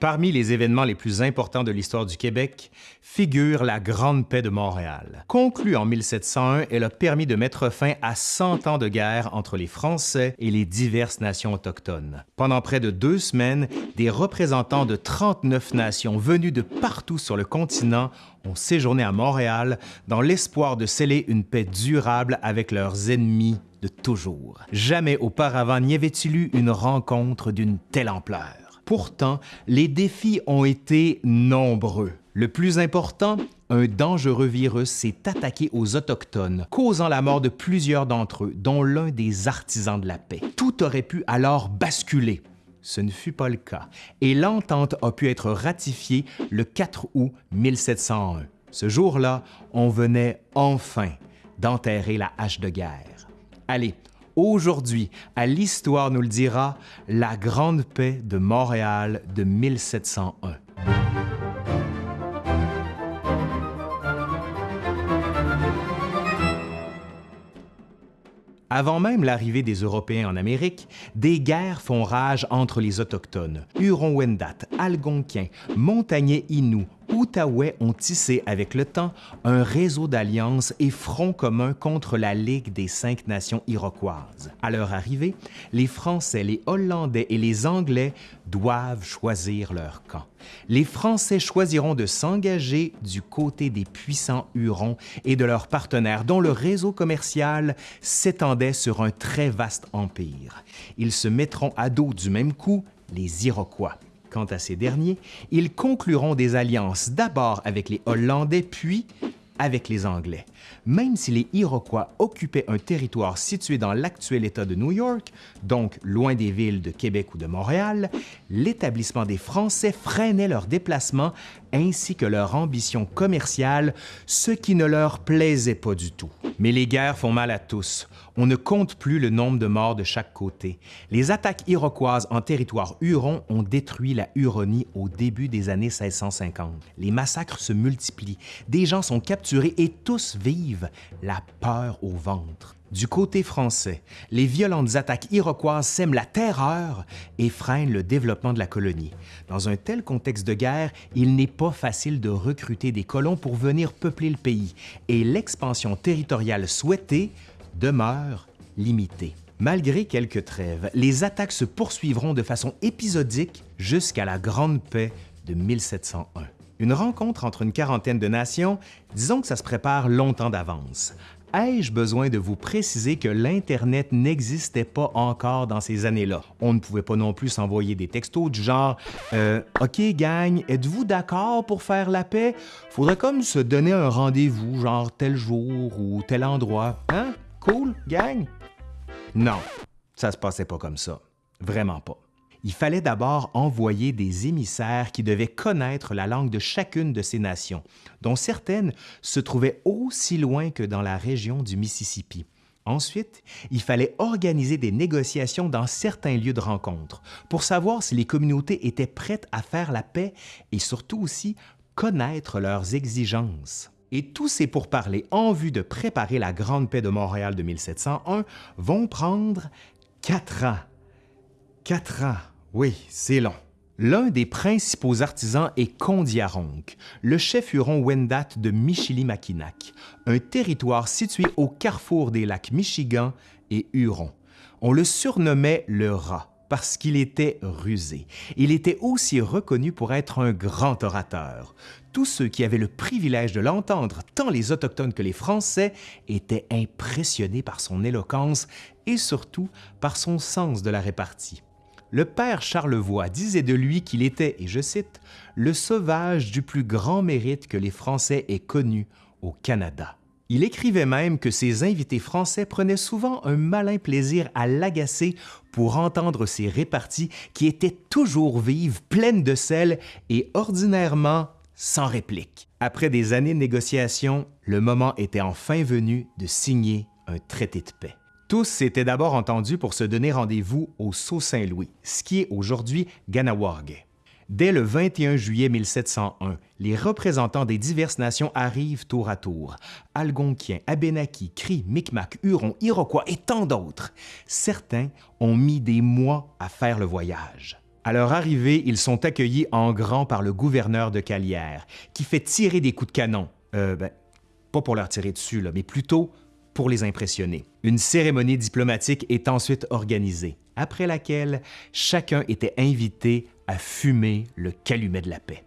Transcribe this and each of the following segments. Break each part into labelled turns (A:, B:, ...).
A: Parmi les événements les plus importants de l'histoire du Québec figure la Grande Paix de Montréal. Conclue en 1701, elle a permis de mettre fin à 100 ans de guerre entre les Français et les diverses nations autochtones. Pendant près de deux semaines, des représentants de 39 nations venues de partout sur le continent ont séjourné à Montréal dans l'espoir de sceller une paix durable avec leurs ennemis de toujours. Jamais auparavant n'y avait-il eu une rencontre d'une telle ampleur. Pourtant, les défis ont été nombreux. Le plus important, un dangereux virus s'est attaqué aux Autochtones, causant la mort de plusieurs d'entre eux, dont l'un des artisans de la paix. Tout aurait pu alors basculer. Ce ne fut pas le cas, et l'entente a pu être ratifiée le 4 août 1701. Ce jour-là, on venait enfin d'enterrer la hache de guerre. Allez, Aujourd'hui, à l'Histoire nous le dira, la Grande Paix de Montréal de 1701. Avant même l'arrivée des Européens en Amérique, des guerres font rage entre les Autochtones. Huron-Wendat, Algonquins, Montagnais Inuits, Outaouais ont tissé avec le temps un réseau d'alliances et fronts communs contre la Ligue des cinq nations iroquoises. À leur arrivée, les Français, les Hollandais et les Anglais doivent choisir leur camp. Les Français choisiront de s'engager du côté des puissants Hurons et de leurs partenaires dont le réseau commercial s'étendait sur un très vaste empire. Ils se mettront à dos du même coup les Iroquois. Quant à ces derniers, ils concluront des alliances d'abord avec les Hollandais, puis avec les Anglais. Même si les Iroquois occupaient un territoire situé dans l'actuel État de New York, donc loin des villes de Québec ou de Montréal, l'établissement des Français freinait leurs déplacements ainsi que leur ambition commerciale, ce qui ne leur plaisait pas du tout. Mais les guerres font mal à tous. On ne compte plus le nombre de morts de chaque côté. Les attaques iroquoises en territoire huron ont détruit la Huronie au début des années 1650. Les massacres se multiplient, des gens sont capturés et tous vivent la peur au ventre. Du côté français, les violentes attaques iroquoises sèment la terreur et freinent le développement de la colonie. Dans un tel contexte de guerre, il n'est pas facile de recruter des colons pour venir peupler le pays et l'expansion territoriale souhaitée demeure limitée. Malgré quelques trêves, les attaques se poursuivront de façon épisodique jusqu'à la Grande Paix de 1701. Une rencontre entre une quarantaine de nations, disons que ça se prépare longtemps d'avance. Ai-je besoin de vous préciser que l'Internet n'existait pas encore dans ces années-là? On ne pouvait pas non plus s'envoyer des textos du genre euh, OK, gang, êtes-vous d'accord pour faire la paix? Faudrait comme se donner un rendez-vous, genre tel jour ou tel endroit. Hein? Cool, gang? Non, ça se passait pas comme ça. Vraiment pas il fallait d'abord envoyer des émissaires qui devaient connaître la langue de chacune de ces nations, dont certaines se trouvaient aussi loin que dans la région du Mississippi. Ensuite, il fallait organiser des négociations dans certains lieux de rencontre pour savoir si les communautés étaient prêtes à faire la paix et surtout aussi connaître leurs exigences. Et tous ces pourparlers en vue de préparer la Grande Paix de Montréal de 1701 vont prendre quatre ans. Quatre ans. Oui, c'est long. L'un des principaux artisans est Kondiaronk, le chef huron Wendat de Michilimackinac, un territoire situé au carrefour des lacs Michigan et Huron. On le surnommait le rat parce qu'il était rusé. Il était aussi reconnu pour être un grand orateur. Tous ceux qui avaient le privilège de l'entendre, tant les Autochtones que les Français, étaient impressionnés par son éloquence et surtout par son sens de la répartie le père Charlevoix disait de lui qu'il était, et je cite, le sauvage du plus grand mérite que les Français aient connu au Canada. Il écrivait même que ses invités français prenaient souvent un malin plaisir à l'agacer pour entendre ses réparties qui étaient toujours vives, pleines de sel et ordinairement sans réplique. Après des années de négociations, le moment était enfin venu de signer un traité de paix. Tous s'étaient d'abord entendus pour se donner rendez-vous au Sault-Saint-Louis, ce qui est aujourd'hui Ganawag. Dès le 21 juillet 1701, les représentants des diverses nations arrivent tour à tour. Algonquiens, Abénakis, Cris, Micmac, Hurons, Iroquois et tant d'autres. Certains ont mis des mois à faire le voyage. À leur arrivée, ils sont accueillis en grand par le gouverneur de Calière, qui fait tirer des coups de canon. Euh, ben, pas pour leur tirer dessus, là, mais plutôt pour les impressionner. Une cérémonie diplomatique est ensuite organisée, après laquelle chacun était invité à fumer le calumet de la paix.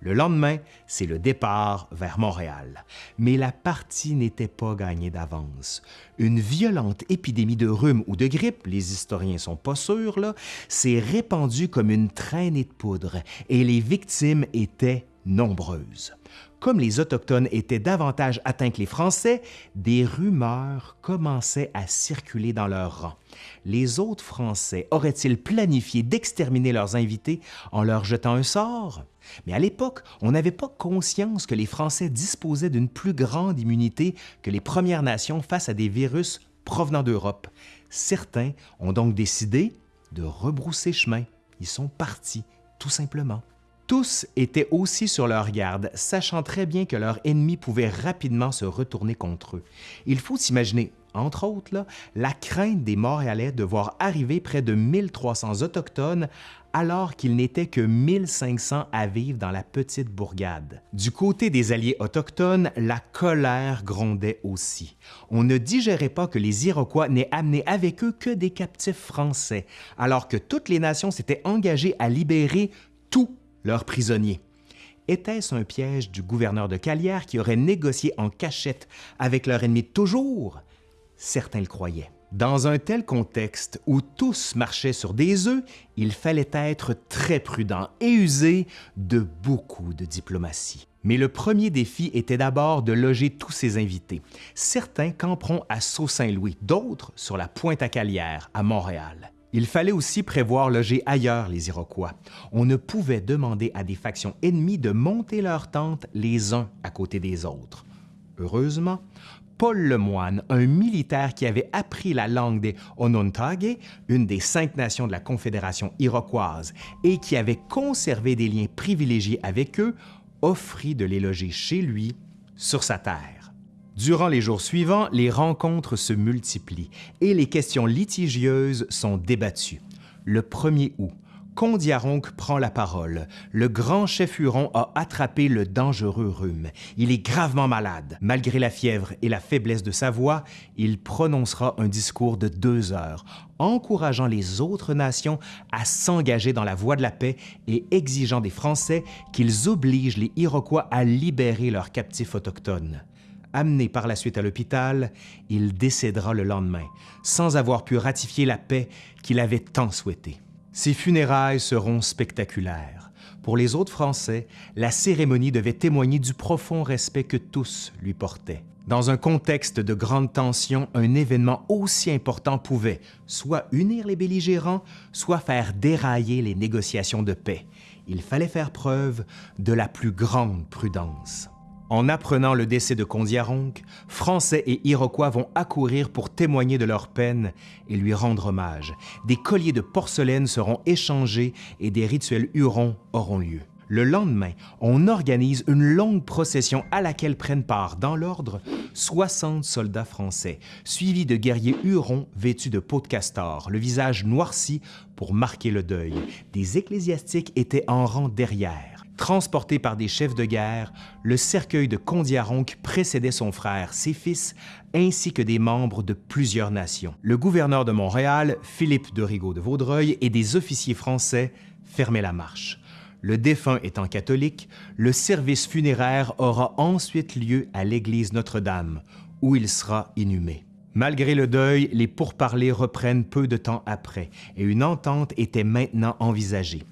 A: Le lendemain, c'est le départ vers Montréal. Mais la partie n'était pas gagnée d'avance. Une violente épidémie de rhume ou de grippe, les historiens sont pas sûrs, s'est répandue comme une traînée de poudre et les victimes étaient nombreuses. Comme les Autochtones étaient davantage atteints que les Français, des rumeurs commençaient à circuler dans leurs rangs. Les autres Français auraient-ils planifié d'exterminer leurs invités en leur jetant un sort? Mais à l'époque, on n'avait pas conscience que les Français disposaient d'une plus grande immunité que les Premières Nations face à des virus provenant d'Europe. Certains ont donc décidé de rebrousser chemin. Ils sont partis, tout simplement. Tous étaient aussi sur leur garde, sachant très bien que leur ennemi pouvait rapidement se retourner contre eux. Il faut s'imaginer, entre autres, la crainte des Montréalais de voir arriver près de 1300 Autochtones alors qu'il n'était que 1500 à vivre dans la petite bourgade. Du côté des alliés autochtones, la colère grondait aussi. On ne digérait pas que les Iroquois n'aient amené avec eux que des captifs français, alors que toutes les nations s'étaient engagées à libérer tous leurs prisonniers. Était-ce un piège du gouverneur de Calière qui aurait négocié en cachette avec leur ennemi toujours? Certains le croyaient. Dans un tel contexte où tous marchaient sur des œufs, il fallait être très prudent et user de beaucoup de diplomatie. Mais le premier défi était d'abord de loger tous ces invités. Certains camperont à Sault-Saint-Louis, d'autres sur la Pointe-à-Calière, à Montréal. Il fallait aussi prévoir loger ailleurs les Iroquois. On ne pouvait demander à des factions ennemies de monter leurs tentes les uns à côté des autres. Heureusement, Paul Lemoine, un militaire qui avait appris la langue des Onontague, une des cinq nations de la Confédération iroquoise, et qui avait conservé des liens privilégiés avec eux, offrit de les loger chez lui, sur sa terre. Durant les jours suivants, les rencontres se multiplient et les questions litigieuses sont débattues. Le 1er août, Condiaronc prend la parole. Le grand chef Huron a attrapé le dangereux rhume. Il est gravement malade. Malgré la fièvre et la faiblesse de sa voix, il prononcera un discours de deux heures, encourageant les autres nations à s'engager dans la voie de la paix et exigeant des Français qu'ils obligent les Iroquois à libérer leurs captifs autochtones. Amené par la suite à l'hôpital, il décédera le lendemain, sans avoir pu ratifier la paix qu'il avait tant souhaitée. Ses funérailles seront spectaculaires. Pour les autres Français, la cérémonie devait témoigner du profond respect que tous lui portaient. Dans un contexte de grande tension, un événement aussi important pouvait soit unir les belligérants, soit faire dérailler les négociations de paix. Il fallait faire preuve de la plus grande prudence. En apprenant le décès de Condiaronc, Français et Iroquois vont accourir pour témoigner de leur peine et lui rendre hommage. Des colliers de porcelaine seront échangés et des rituels hurons auront lieu. Le lendemain, on organise une longue procession à laquelle prennent part, dans l'ordre, 60 soldats français, suivis de guerriers hurons vêtus de peau de castor, le visage noirci pour marquer le deuil. Des ecclésiastiques étaient en rang derrière. Transporté par des chefs de guerre, le cercueil de Condiaronc précédait son frère, ses fils, ainsi que des membres de plusieurs nations. Le gouverneur de Montréal, Philippe de Rigaud de Vaudreuil, et des officiers français fermaient la marche. Le défunt étant catholique, le service funéraire aura ensuite lieu à l'église Notre-Dame, où il sera inhumé. Malgré le deuil, les pourparlers reprennent peu de temps après et une entente était maintenant envisagée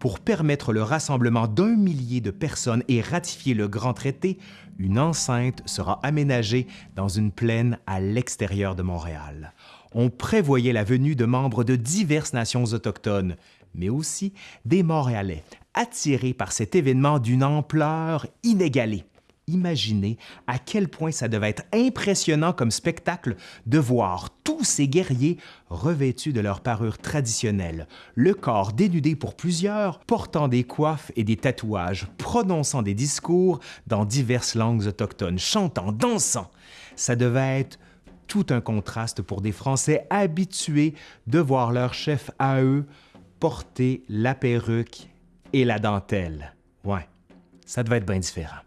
A: pour permettre le rassemblement d'un millier de personnes et ratifier le grand traité, une enceinte sera aménagée dans une plaine à l'extérieur de Montréal. On prévoyait la venue de membres de diverses nations autochtones, mais aussi des Montréalais, attirés par cet événement d'une ampleur inégalée. Imaginez à quel point ça devait être impressionnant comme spectacle de voir tous ces guerriers revêtus de leur parure traditionnelle, le corps dénudé pour plusieurs, portant des coiffes et des tatouages, prononçant des discours dans diverses langues autochtones, chantant, dansant. Ça devait être tout un contraste pour des Français habitués de voir leur chef à eux porter la perruque et la dentelle. Ouais, ça devait être bien différent.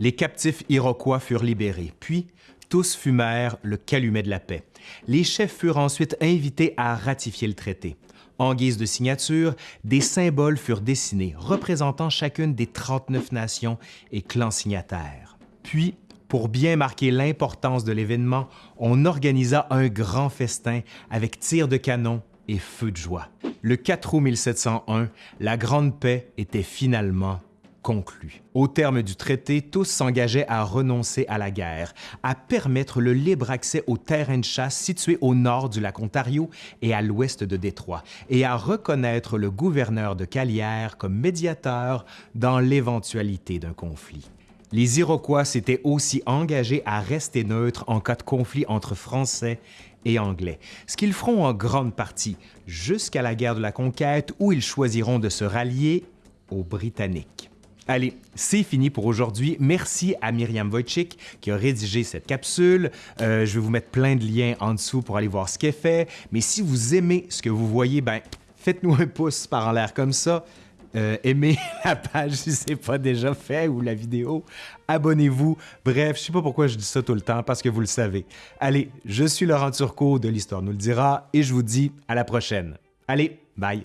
A: Les captifs iroquois furent libérés, puis tous fumèrent le calumet de la paix. Les chefs furent ensuite invités à ratifier le traité. En guise de signature, des symboles furent dessinés représentant chacune des 39 nations et clans signataires. Puis, pour bien marquer l'importance de l'événement, on organisa un grand festin avec tirs de canon et feux de joie. Le 4 août 1701, la Grande Paix était finalement conclu. Au terme du traité, tous s'engageaient à renoncer à la guerre, à permettre le libre accès aux terrains de chasse situés au nord du lac Ontario et à l'ouest de Détroit, et à reconnaître le gouverneur de Calière comme médiateur dans l'éventualité d'un conflit. Les Iroquois s'étaient aussi engagés à rester neutres en cas de conflit entre Français et Anglais, ce qu'ils feront en grande partie jusqu'à la guerre de la conquête où ils choisiront de se rallier aux Britanniques. Allez, c'est fini pour aujourd'hui. Merci à Myriam Wojcik qui a rédigé cette capsule. Euh, je vais vous mettre plein de liens en dessous pour aller voir ce qu'elle fait. Mais si vous aimez ce que vous voyez, ben faites-nous un pouce par en l'air comme ça. Euh, aimez la page si ce n'est pas déjà fait ou la vidéo. Abonnez-vous. Bref, je sais pas pourquoi je dis ça tout le temps parce que vous le savez. Allez, je suis Laurent Turcot de l'Histoire nous le dira et je vous dis à la prochaine. Allez, bye!